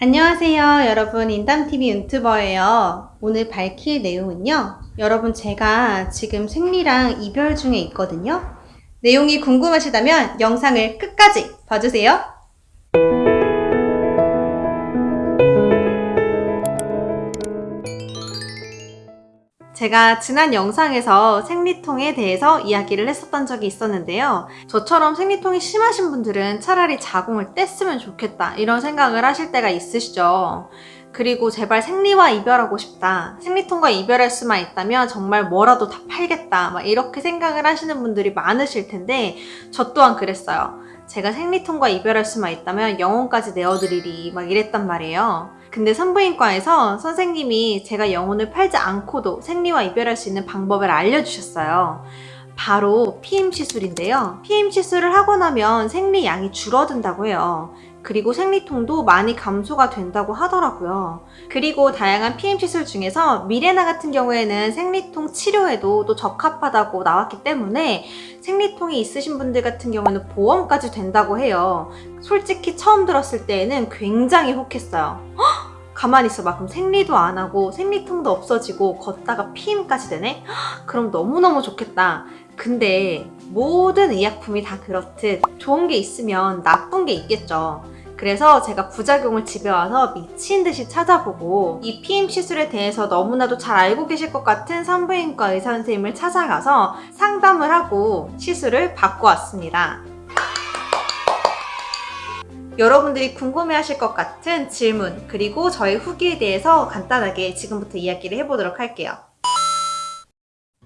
안녕하세요. 여러분 인담TV 유튜버예요. 오늘 밝힐 내용은요. 여러분 제가 지금 생리랑 이별 중에 있거든요. 내용이 궁금하시다면 영상을 끝까지 봐주세요 제가 지난 영상에서 생리통에 대해서 이야기를 했었던 적이 있었는데요. 저처럼 생리통이 심하신 분들은 차라리 자궁을 뗐으면 좋겠다 이런 생각을 하실 때가 있으시죠. 그리고 제발 생리와 이별하고 싶다. 생리통과 이별할 수만 있다면 정말 뭐라도 다 팔겠다. 막 이렇게 생각을 하시는 분들이 많으실 텐데 저 또한 그랬어요. 제가 생리통과 이별할 수만 있다면 영혼까지 내어드리리 막 이랬단 말이에요. 근데 산부인과에서 선생님이 제가 영혼을 팔지 않고도 생리와 이별할 수 있는 방법을 알려주셨어요. 바로 PM 시술인데요. PM 시술을 하고 나면 생리 양이 줄어든다고 해요. 그리고 생리통도 많이 감소가 된다고 하더라고요. 그리고 다양한 PM 시술 중에서 미레나 같은 경우에는 생리통 치료에도 또 적합하다고 나왔기 때문에 생리통이 있으신 분들 같은 경우는 보험까지 된다고 해요. 솔직히 처음 들었을 때에는 굉장히 혹했어요. 헉! 가만히 있어 봐 그럼 생리도 안 하고 생리통도 없어지고 걷다가 피임까지 되네? 헉! 그럼 너무너무 좋겠다. 근데 모든 의약품이 다 그렇듯 좋은 게 있으면 나쁜 게 있겠죠. 그래서 제가 부작용을 집에 와서 미친 듯이 찾아보고 이 PM 시술에 대해서 너무나도 잘 알고 계실 것 같은 산부인과 의사 선생님을 찾아가서 상담을 하고 시술을 받고 왔습니다. 여러분들이 궁금해하실 것 같은 질문 그리고 저의 후기에 대해서 간단하게 지금부터 이야기를 해보도록 할게요.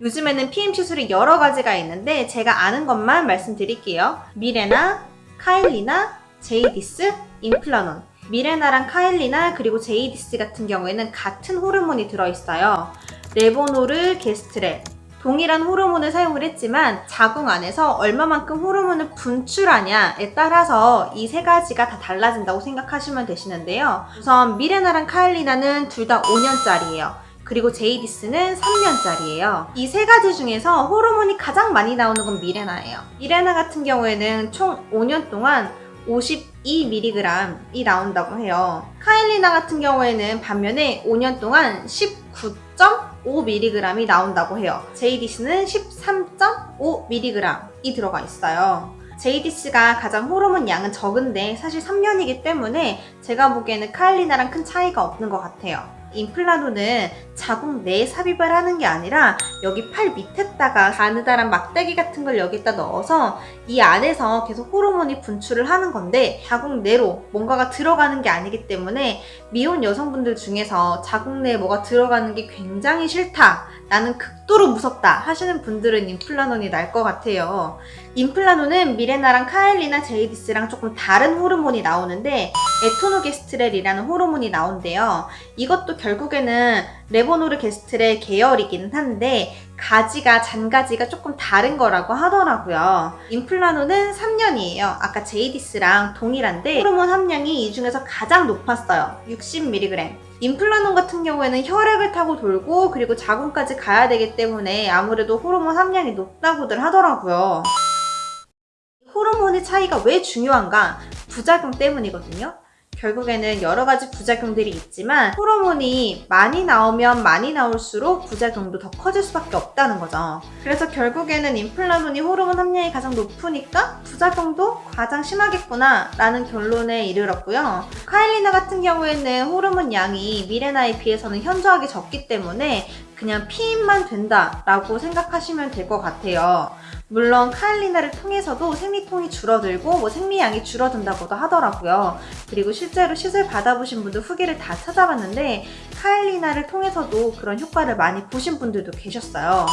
요즘에는 PM 시술이 여러 가지가 있는데 제가 아는 것만 말씀드릴게요. 미레나, 카일리나, 제이디스, 임플라논 미레나랑 카일리나 그리고 제이디스 같은 경우에는 같은 호르몬이 들어있어요. 레보노르게스트렐 동일한 호르몬을 사용을 했지만 자궁 안에서 얼마만큼 호르몬을 분출하냐에 따라서 이 세 가지가 다 달라진다고 생각하시면 되시는데요. 우선 미레나랑 카일리나는 둘 다 5년짜리예요. 그리고 제이디스는 3년짜리예요. 이 세 가지 중에서 호르몬이 가장 많이 나오는 건 미레나예요. 미레나 같은 경우에는 총 5년 동안 52mg이 나온다고 해요. 카일리나 같은 경우에는 반면에 5년 동안 19.5mg이 나온다고 해요. JDC는 13.5mg이 들어가 있어요. JDC가 가장 호르몬 양은 적은데 사실 3년이기 때문에 제가 보기에는 카일리나랑 큰 차이가 없는 것 같아요. 임플란토는 자궁 내에 삽입을 하는 게 아니라 여기 팔 밑에다가 가느다란 막대기 같은 걸 여기다 넣어서 이 안에서 계속 호르몬이 분출을 하는 건데 자궁 내로 뭔가가 들어가는 게 아니기 때문에 미혼 여성분들 중에서 자궁 내에 뭐가 들어가는 게 굉장히 싫다 나는 극도로 무섭다 하시는 분들은 임플라논이 나을 것 같아요. 임플라논은 미레나랑 카일리나 제이디스랑 조금 다른 호르몬이 나오는데 에토노게스트렐이라는 호르몬이 나온대요. 이것도 결국에는 레보노르게스트렐 계열이기는 한데 가지가 잔가지가 조금 다른 거라고 하더라고요. 임플라논은 3년이에요. 아까 제이디스랑 동일한데 호르몬 함량이 이 중에서 가장 높았어요. 60mg. 임플라논 같은 경우에는 혈액을 타고 돌고 그리고 자궁까지 가야 되기 때문에 아무래도 호르몬 함량이 높다고들 하더라고요. 호르몬의 차이가 왜 중요한가? 부작용 때문이거든요. 결국에는 여러 가지 부작용들이 있지만 호르몬이 많이 나오면 많이 나올수록 부작용도 더 커질 수밖에 없다는 거죠. 그래서 결국에는 임플라논이 호르몬 함량이 가장 높으니까 부작용도 가장 심하겠구나 라는 결론에 이르렀고요. 카일리나 같은 경우에는 호르몬 양이 미레나에 비해서는 현저하게 적기 때문에 그냥 피임만 된다라고 생각하시면 될 것 같아요. 물론 카일리나를 통해서도 생리통이 줄어들고 뭐 생리양이 줄어든다고도 하더라고요. 그리고 실제로 시술 받아보신 분들 후기를 다 찾아봤는데 카일리나를 통해서도 그런 효과를 많이 보신 분들도 계셨어요.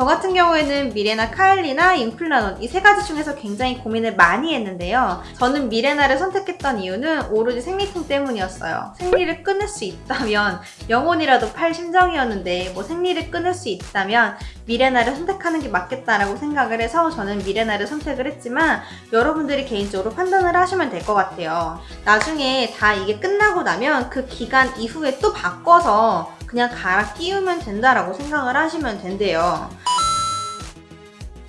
저 같은 경우에는 미레나 카일리나 임플라논 이 세 가지 중에서 굉장히 고민을 많이 했는데요. 저는 미레나를 선택했던 이유는 오로지 생리통 때문이었어요. 생리를 끊을 수 있다면 영혼이라도 팔 심정이었는데 뭐 생리를 끊을 수 있다면 미레나를 선택하는 게 맞겠다라고 생각을 해서 저는 미레나를 선택을 했지만 여러분들이 개인적으로 판단을 하시면 될 것 같아요. 나중에 다 이게 끝나고 나면 그 기간 이후에 또 바꿔서 그냥 갈아 끼우면 된다라고 생각을 하시면 된대요.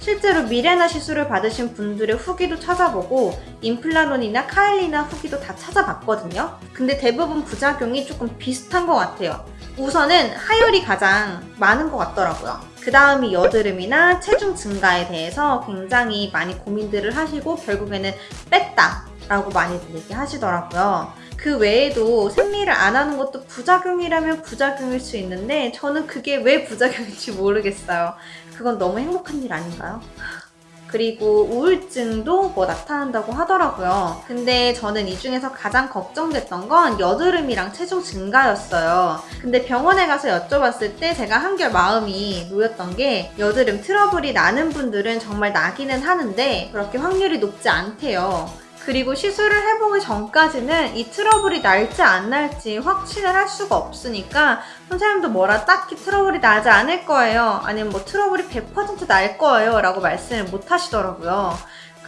실제로 미레나 시술을 받으신 분들의 후기도 찾아보고 인플라논이나 카일리나 후기도 다 찾아봤거든요. 근데 대부분 부작용이 조금 비슷한 것 같아요. 우선은 하혈이 가장 많은 것 같더라고요. 그 다음이 여드름이나 체중 증가에 대해서 굉장히 많이 고민들을 하시고 결국에는 뺐다 라고 많이들 얘기하시더라고요. 그 외에도 생리를 안 하는 것도 부작용이라면 부작용일 수 있는데 저는 그게 왜 부작용인지 모르겠어요. 그건 너무 행복한 일 아닌가요? 그리고 우울증도 뭐 나타난다고 하더라고요. 근데 저는 이 중에서 가장 걱정됐던 건 여드름이랑 체중 증가였어요. 근데 병원에 가서 여쭤봤을 때 제가 한결 마음이 놓였던 게 여드름 트러블이 나는 분들은 정말 나기는 하는데 그렇게 확률이 높지 않대요. 그리고 시술을 해보기 전까지는 이 트러블이 날지 안 날지 확신을 할 수가 없으니까 선생님도 뭐라 딱히 트러블이 나지 않을 거예요. 아니면 뭐 트러블이 100%날 거예요. 라고 말씀을 못 하시더라고요.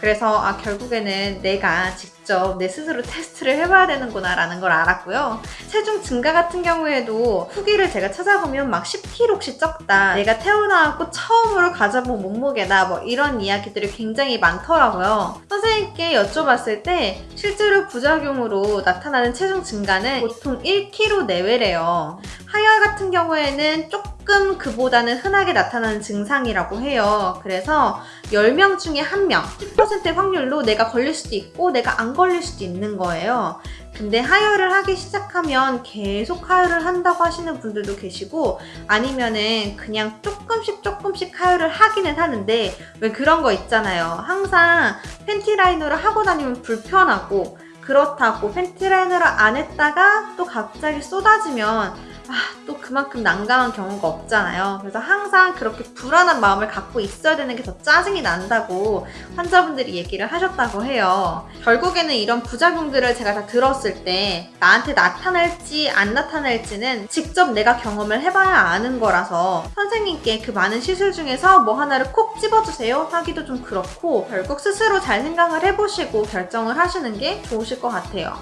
그래서 아 결국에는 내가 직접 내 스스로 테스트를 해봐야 되는구나 라는 걸 알았고요. 체중 증가 같은 경우에도 후기를 제가 찾아보면 막 10kg씩 쪘다. 내가 태어나고 처음으로 가져본 몸무게다. 뭐 이런 이야기들이 굉장히 많더라고요. 선생님께 여쭤봤을 때 실제로 부작용으로 나타나는 체중 증가는 보통 1kg 내외래요. 하혈 같은 경우에는 조금 그보다는 흔하게 나타나는 증상이라고 해요. 그래서 10명 중에 1명, 10%의 확률로 내가 걸릴 수도 있고 내가 안 걸릴 수도 있는 거예요. 근데 하혈을 하기 시작하면 계속 하혈을 한다고 하시는 분들도 계시고 아니면은 그냥 조금씩 조금씩 하혈을 하기는 하는데 왜 그런 거 있잖아요. 항상 팬티 라이너를 하고 다니면 불편하고 그렇다고 팬티 라이너를 안 했다가 또 갑자기 쏟아지면 아, 또 그만큼 난감한 경우가 없잖아요. 그래서 항상 그렇게 불안한 마음을 갖고 있어야 되는 게 더 짜증이 난다고 환자분들이 얘기를 하셨다고 해요. 결국에는 이런 부작용들을 제가 다 들었을 때 나한테 나타날지 안 나타날지는 직접 내가 경험을 해봐야 아는 거라서 선생님께 그 많은 시술 중에서 뭐 하나를 콕 집어주세요 하기도 좀 그렇고 결국 스스로 잘 생각을 해보시고 결정을 하시는 게 좋으실 것 같아요.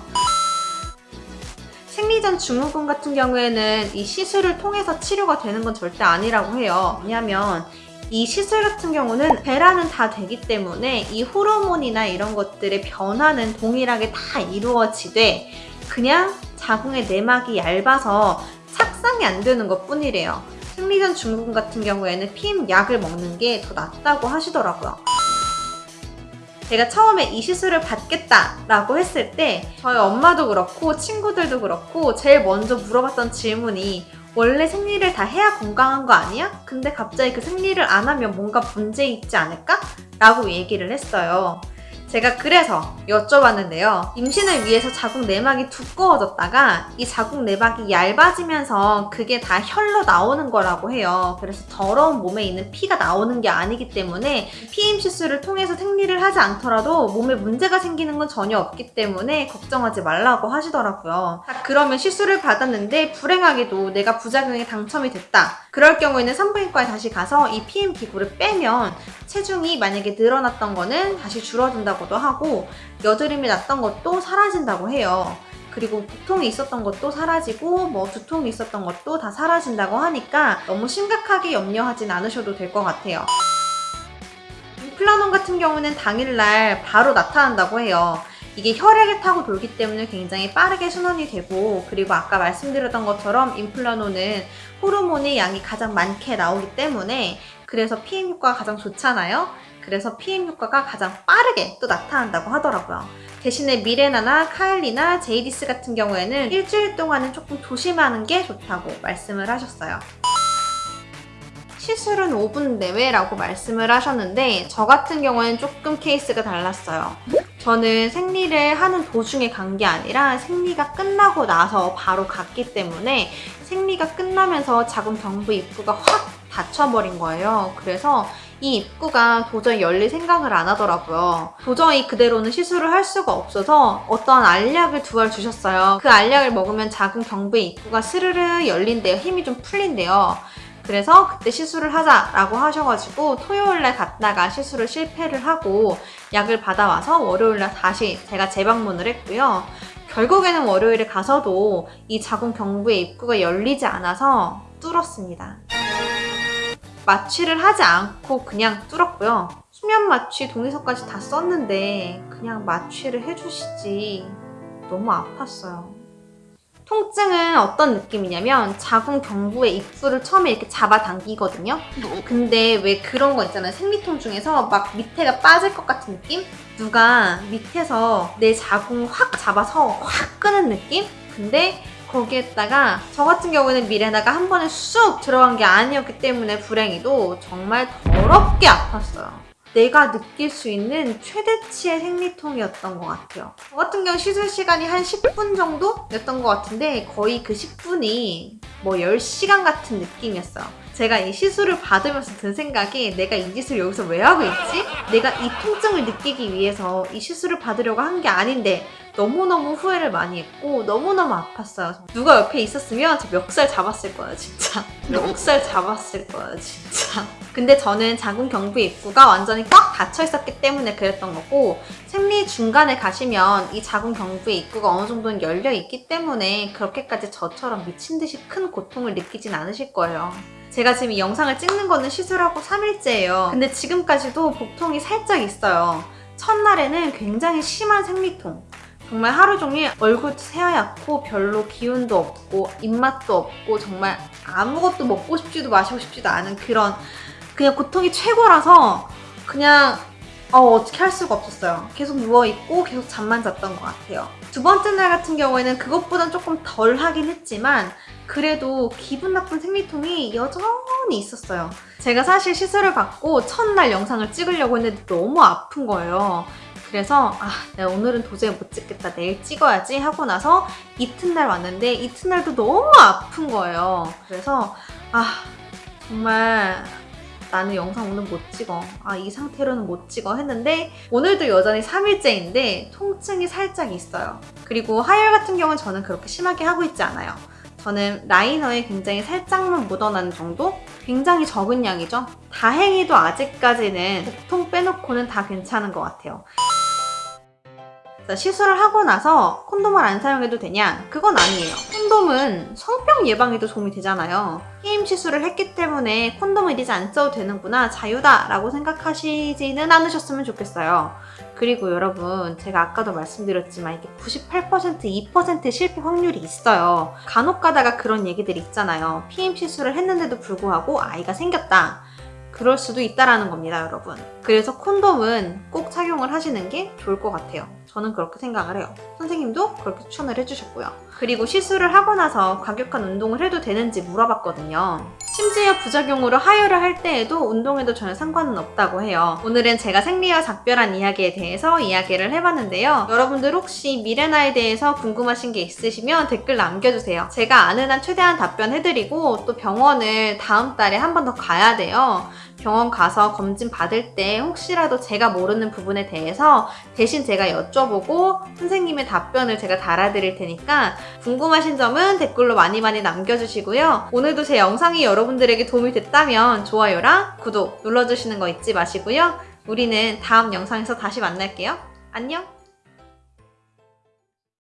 생리전 증후군 같은 경우에는 이 시술을 통해서 치료가 되는 건 절대 아니라고 해요. 왜냐하면 이 시술 같은 경우는 배란은 다 되기 때문에 이 호르몬이나 이런 것들의 변화는 동일하게 다 이루어지되 그냥 자궁의 내막이 얇아서 착상이 안 되는 것 뿐이래요. 생리전 증후군 같은 경우에는 피임 약을 먹는 게 더 낫다고 하시더라고요. 제가 처음에 이 시술을 받겠다라고 했을 때 저희 엄마도 그렇고 친구들도 그렇고 제일 먼저 물어봤던 질문이 원래 생리를 다 해야 건강한 거 아니야? 근데 갑자기 그 생리를 안 하면 뭔가 문제 있지 않을까? 라고 얘기를 했어요. 제가 그래서 여쭤봤는데요. 임신을 위해서 자궁 내막이 두꺼워졌다가 이 자궁 내막이 얇아지면서 그게 다 혈로 나오는 거라고 해요. 그래서 더러운 몸에 있는 피가 나오는 게 아니기 때문에 피임 시술을 통해서 생리를 하지 않더라도 몸에 문제가 생기는 건 전혀 없기 때문에 걱정하지 말라고 하시더라고요. 그러면 시술을 받았는데 불행하게도 내가 부작용에 당첨이 됐다. 그럴 경우에는 산부인과에 다시 가서 이 PM 기구를 빼면 체중이 만약에 늘어났던 거는 다시 줄어든다고도 하고 여드름이 났던 것도 사라진다고 해요. 그리고 복통이 있었던 것도 사라지고 뭐 두통이 있었던 것도 다 사라진다고 하니까 너무 심각하게 염려하진 않으셔도 될 것 같아요. 플라논 같은 경우는 당일날 바로 나타난다고 해요. 이게 혈액을 타고 돌기 때문에 굉장히 빠르게 순환이 되고 그리고 아까 말씀드렸던 것처럼 인플라노는 호르몬의 양이 가장 많게 나오기 때문에 그래서 피임 효과가 가장 좋잖아요. 그래서 피임 효과가 가장 빠르게 또 나타난다고 하더라고요. 대신에 미레나나 카일리나 제이디스 같은 경우에는 일주일 동안은 조금 조심하는 게 좋다고 말씀을 하셨어요. 시술은 5분 내외라고 말씀을 하셨는데 저 같은 경우에는 조금 케이스가 달랐어요. 저는 생리를 하는 도중에 간 게 아니라 생리가 끝나고 나서 바로 갔기 때문에 생리가 끝나면서 자궁 경부 입구가 확 닫혀버린 거예요. 그래서 이 입구가 도저히 열릴 생각을 안 하더라고요. 도저히 그대로는 시술을 할 수가 없어서 어떤 알약을 두 알 주셨어요. 그 알약을 먹으면 자궁 경부의 입구가 스르르 열린대요. 힘이 좀 풀린대요. 그래서 그때 시술을 하자라고 하셔가지고 토요일날 갔다가 시술을 실패를 하고 약을 받아와서 월요일날 다시 제가 재방문을 했고요. 결국에는 월요일에 가서도 이 자궁 경부의 입구가 열리지 않아서 뚫었습니다. 마취를 하지 않고 그냥 뚫었고요. 수면 마취 동의서까지 다 썼는데 그냥 마취를 해주시지 너무 아팠어요. 통증은 어떤 느낌이냐면 자궁 경부의 입구를 처음에 이렇게 잡아당기거든요. 근데 왜 그런 거 있잖아요. 생리통 중에서 막 밑에가 빠질 것 같은 느낌? 누가 밑에서 내 자궁 확 잡아서 확 끄는 느낌? 근데 거기에다가 저 같은 경우에는 미레나가 한 번에 쑥 들어간 게 아니었기 때문에 불행히도 정말 더럽게 아팠어요. 내가 느낄 수 있는 최대치의 생리통이었던 것 같아요. 저 같은 경우 시술 시간이 한 10분 정도였던 것 같은데 거의 그 10분이 뭐 10시간 같은 느낌이었어요. 제가 이 시술을 받으면서 든 생각이 내가 이 짓을 여기서 왜 하고 있지? 내가 이 통증을 느끼기 위해서 이 시술을 받으려고 한 게 아닌데 너무너무 후회를 많이 했고 너무너무 아팠어요. 누가 옆에 있었으면 저 멱살 잡았을 거예요, 진짜. 멱살 잡았을 거예요, 진짜. 근데 저는 자궁 경부 입구가 완전히 꽉 닫혀 있었기 때문에 그랬던 거고 생리 중간에 가시면 이 자궁 경부의 입구가 어느 정도는 열려 있기 때문에 그렇게까지 저처럼 미친 듯이 큰 고통을 느끼진 않으실 거예요. 제가 지금 이 영상을 찍는 거는 시술하고 3일째예요. 근데 지금까지도 복통이 살짝 있어요. 첫날에는 굉장히 심한 생리통. 정말 하루 종일 얼굴도 새하얗고 별로 기운도 없고 입맛도 없고 정말 아무것도 먹고 싶지도 마시고 싶지도 않은 그런 그냥 고통이 최고라서 그냥 어, 어떻게 할 수가 없었어요. 계속 누워있고 계속 잠만 잤던 것 같아요. 두 번째 날 같은 경우에는 그것보단 조금 덜 하긴 했지만 그래도 기분 나쁜 생리통이 여전히 있었어요. 제가 사실 시술을 받고 첫날 영상을 찍으려고 했는데 너무 아픈 거예요. 그래서 아 내가 오늘은 도저히 못 찍겠다 내일 찍어야지 하고 나서 이튿날 왔는데 이튿날도 너무 아픈 거예요. 그래서 아 정말 나는 영상 오늘 못 찍어. 아, 이 상태로는 못 찍어 했는데 오늘도 여전히 3일째인데 통증이 살짝 있어요. 그리고 하열 같은 경우는 저는 그렇게 심하게 하고 있지 않아요. 저는 라이너에 굉장히 살짝만 묻어나는 정도? 굉장히 적은 양이죠. 다행히도 아직까지는 복통 빼놓고는 다 괜찮은 것 같아요. 자, 시술을 하고 나서 콘돔을 안 사용해도 되냐? 그건 아니에요. 콘돔은 성병 예방에도 도움이 되잖아요. 게임 시술을 했기 때문에 콘돔을 이제 안 써도 되는구나, 자유다 라고 생각하시지는 않으셨으면 좋겠어요. 그리고 여러분, 제가 아까도 말씀드렸지만 이게 98% 2% 실패 확률이 있어요. 간혹 가다가 그런 얘기들이 있잖아요. PM 시술을 했는데도 불구하고 아이가 생겼다. 그럴 수도 있다라는 겁니다, 여러분. 그래서 콘돔은 꼭 착용을 하시는 게 좋을 것 같아요. 저는 그렇게 생각을 해요. 선생님도 그렇게 추천을 해주셨고요. 그리고 시술을 하고 나서 과격한 운동을 해도 되는지 물어봤거든요. 심지어 부작용으로 하혈을 할 때에도 운동해도 전혀 상관은 없다고 해요. 오늘은 제가 생리와 작별한 이야기에 대해서 이야기를 해봤는데요. 여러분들 혹시 미레나에 대해서 궁금하신 게 있으시면 댓글 남겨주세요. 제가 아는 한 최대한 답변해드리고 또 병원을 다음 달에 한 번 더 가야 돼요. 병원 가서 검진 받을 때 혹시라도 제가 모르는 부분에 대해서 대신 제가 여쭤보고 선생님의 답변을 제가 달아드릴 테니까 궁금하신 점은 댓글로 많이 많이 남겨주시고요. 오늘도 제 영상이 여러분들에게 도움이 됐다면 좋아요랑 구독 눌러주시는 거 잊지 마시고요. 우리는 다음 영상에서 다시 만날게요. 안녕!